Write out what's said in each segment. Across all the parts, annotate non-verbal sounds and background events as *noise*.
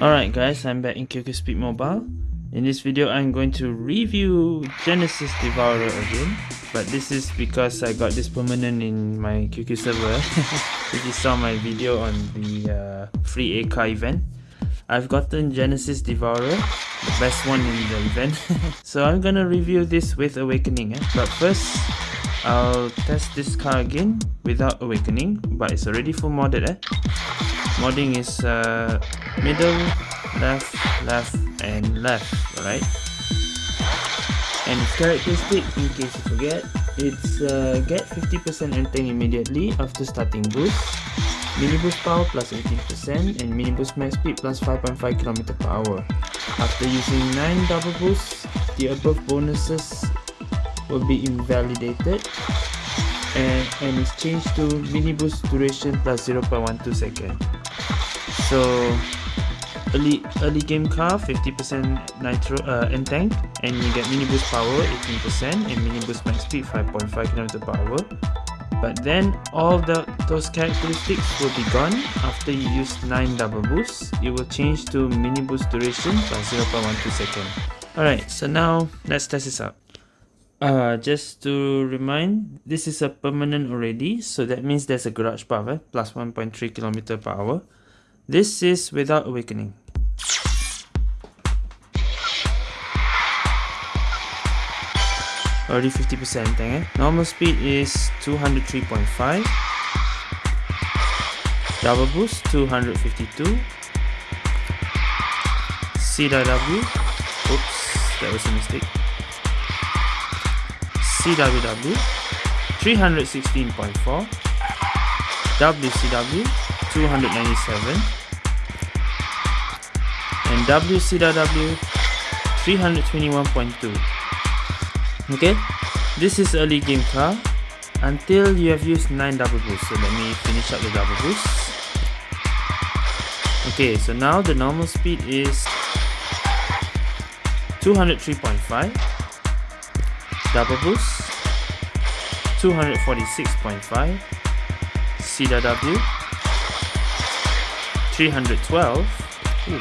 Alright guys, I'm back in QQ Speed Mobile. In this video, I'm going to review Genesis Devourer again. But this is because I got this permanent in my QQ server. *laughs* if you saw my video on the uh, free AK event. I've gotten Genesis Devourer, the best one in the event. *laughs* so I'm gonna review this with Awakening. Eh? But first, I'll test this car again without Awakening. But it's already full modded. Eh? Modding is uh, middle, left, left, and left, right? And its characteristic, in case you forget, it's uh, get 50% entang immediately after starting boost, mini boost power plus 18%, and mini boost max speed plus 5.5 km per hour. After using 9 double boosts, the above bonuses will be invalidated and, and is changed to mini boost duration plus 0.12 second. So early early game car 50% nitro uh, tank and you get mini boost power 18% and mini boost max speed 5.5 km per hour. But then all the those characteristics will be gone after you use 9 double boosts. It will change to mini boost duration plus 0.12 second. Alright so now let's test this out uh, just to remind this is a permanent already so that means there's a garage path eh? plus 1.3 km per hour this is without awakening. Already 50% eh? Normal speed is 203.5. Double boost 252. CW. Oops, that was a mistake. CWW 316.4. WCW 297 and WCW 321.2 okay? This is early game car. Until you have used 9 double boosts. So let me finish up the double boosts. Okay so now the normal speed is 203.5 double boost 246.5 CW 312 Ooh.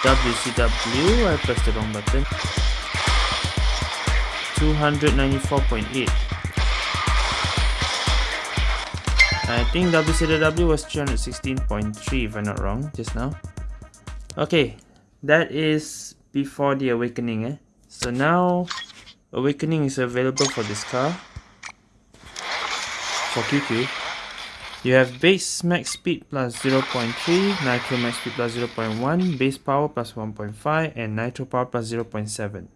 WCW, I pressed the wrong button. 294.8. I think WCW was 316.3 if I'm not wrong just now. Okay, that is before the awakening eh. So now awakening is available for this car. For QQ. You have base max speed plus 0.3, nitro max speed plus 0.1, base power plus 1.5, and nitro power plus 0.7.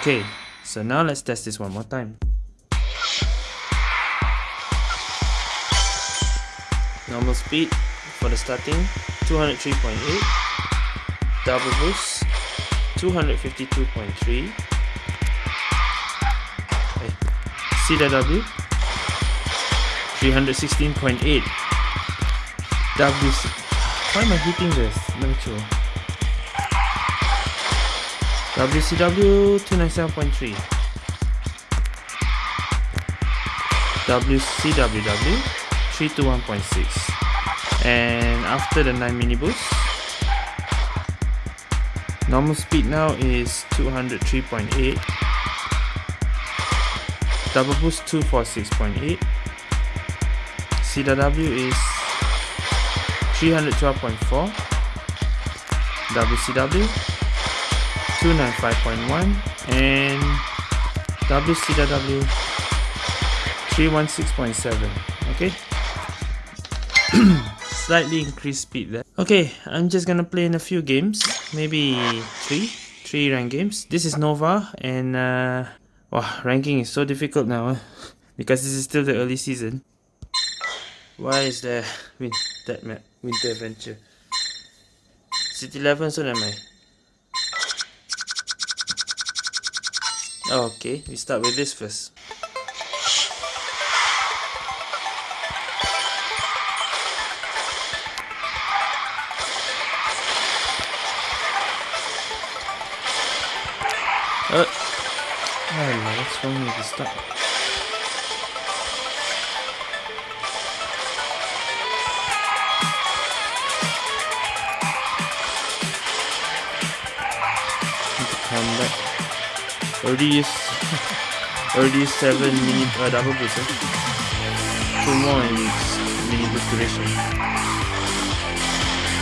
Okay, so now let's test this one more time. Normal speed for the starting 203.8, double boost 252.3, CW 316.8 WC why am I hitting this? Let me show WCW 297.3 WCWW 321.6 and after the 9 mini boost normal speed now is 203.8 double boost 246.8 CW is 312.4 WCW 295.1 and WCW 316.7 okay *clears throat* slightly increased speed there okay I'm just gonna play in a few games maybe three three rank games this is Nova and uh, Wow, ranking is so difficult now eh? *laughs* because this is still the early season. Why is there win that map winter adventure? City 11 so am I? Oh, okay, we start with this first. I don't know what's wrong with the use seven minute uh, double boost. Two more and it's mini boost duration.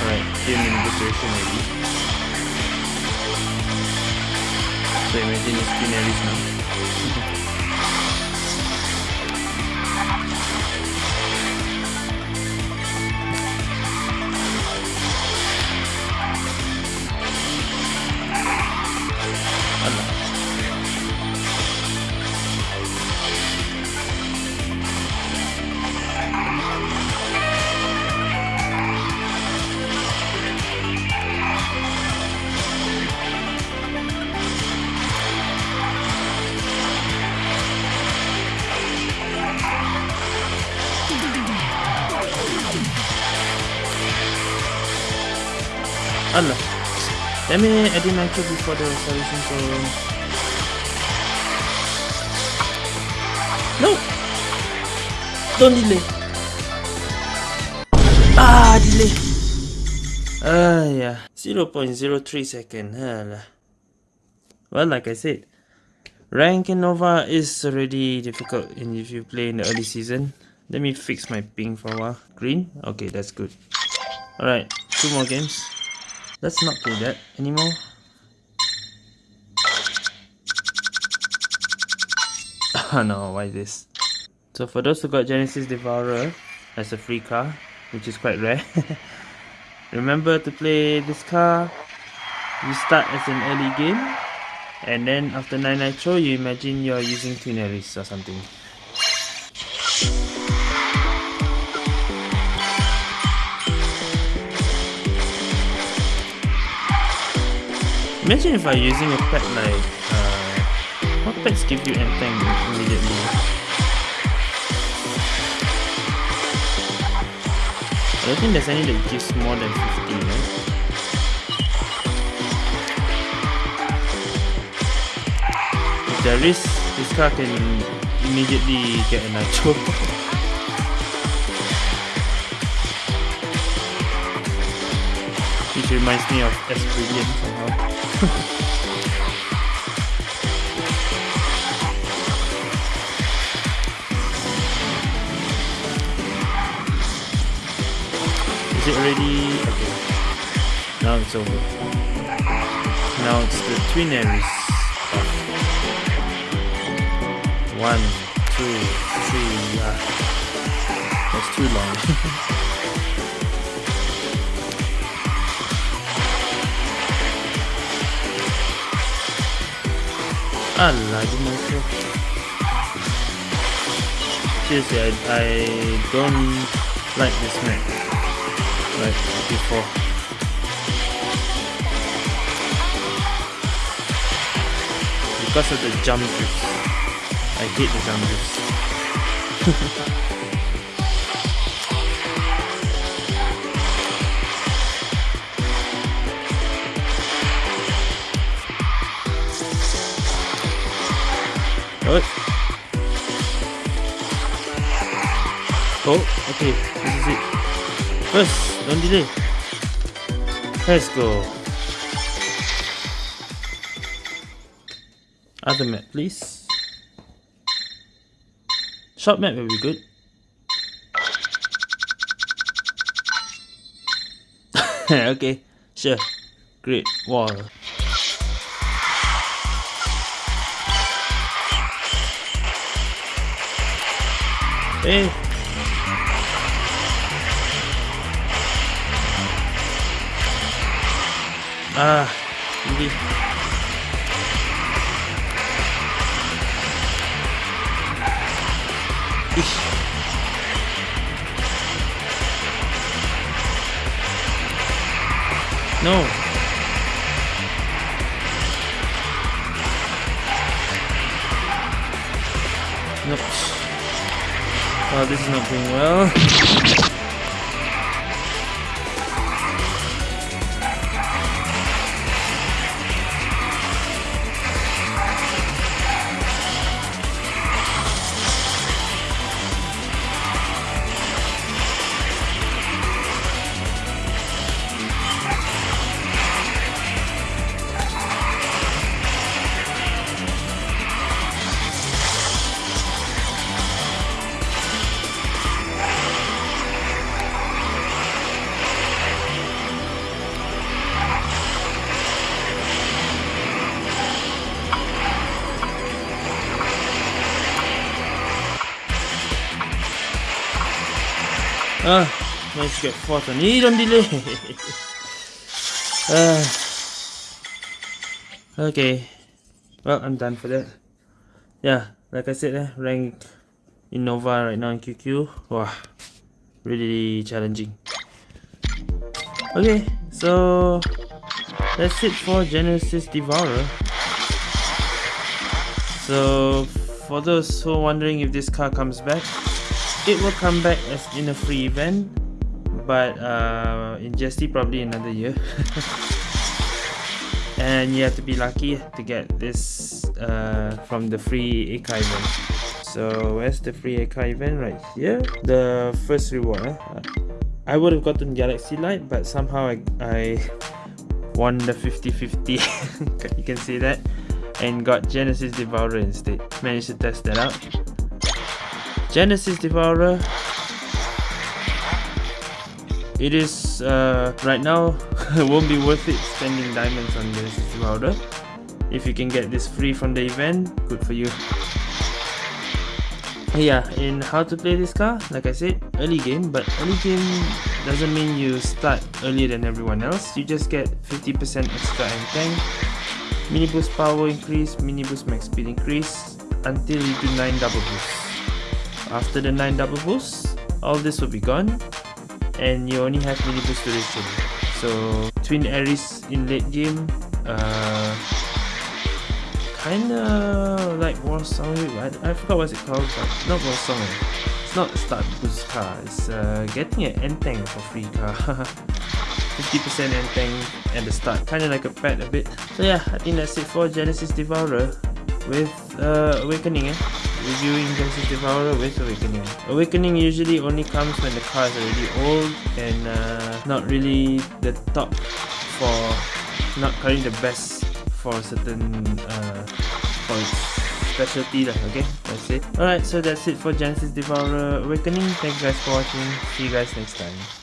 Alright, three mini boost duration maybe. So imagine it's Queen Allah. Damn it, I didn't enter before the solution zone. No! Don't delay. Ah, delay. Ah, yeah. 0.03 second. Allah. Well, like I said, rank in Nova is already difficult and if you play in the early season. Let me fix my ping for a while. Green? Okay, that's good. Alright, two more games. Let's not do that anymore. Oh *laughs* no, why this? So for those who got Genesis Devourer as a free car, which is quite rare, *laughs* remember to play this car, you start as an early game, and then after 9 Nitro, you imagine you're using Twin Aries or something. Imagine if I'm using a pet like, uh, what pets give you anything immediately? I don't think there's any that gives more than 50, right? If there is, this car can immediately get a *laughs* nitro. Reminds me of Brilliant *laughs* somehow. Is it already? Okay. Now it's over. Now it's the twin Aries. One, two, three, yeah. That's too long. *laughs* Allah, myself. Seriously, I, I don't like this map. Like before. Because of the jump drifts. I hate the jump drifts. *laughs* What? Oh, okay, this is it. First, don't delay. Let's go. Other map, please. Short map will be good. *laughs* okay, sure. Great wall. Eh. Ah, hindi. Ish. No. This is not going well. Ah, managed to get fourth on on delay. uh, okay, well, I'm done for that. Yeah, like I said, eh, rank in Nova right now in QQ. Wow, really challenging. Okay, so that's it for Genesis Devourer. So, for those who are wondering if this car comes back, it will come back as in a free event but uh, in GST probably another year. *laughs* And you have to be lucky to get this uh, from the free Eka event. So where's the free Eka event? Right here. The first reward eh? I would have gotten Galaxy Light but somehow I, I won the 50-50 *laughs* you can see that. And got Genesis Devourer instead. Managed to test that out Genesis Devourer. It is uh, right now *laughs* won't be worth it spending diamonds on Genesis Devourer. If you can get this free from the event good for you. Yeah in how to play this car like I said early game but early game doesn't mean you start earlier than everyone else. You just get 50% extra and tank mini boost power increase mini boost max speed increase until you do 9 double boosts after the 9 double boosts, all this will be gone and you only have mini boost duration. So Twin Aries in late game, uh, kinda like Warsong, I, I forgot what's it called, but not War Song. It's not start boost car, it's uh, getting an end tank for free car. 50% end tank at the start, kinda like a pet a bit. So yeah, I think that's it for Genesis Devourer with uh, Awakening eh reviewing Genesis Devourer with Awakening. Awakening usually only comes when the car is already old and uh, not really the top for, not currently the best for certain, uh, for its specialty lah, okay? That's it. Alright, so that's it for Genesis Devourer Awakening. Thank you guys for watching. See you guys next time.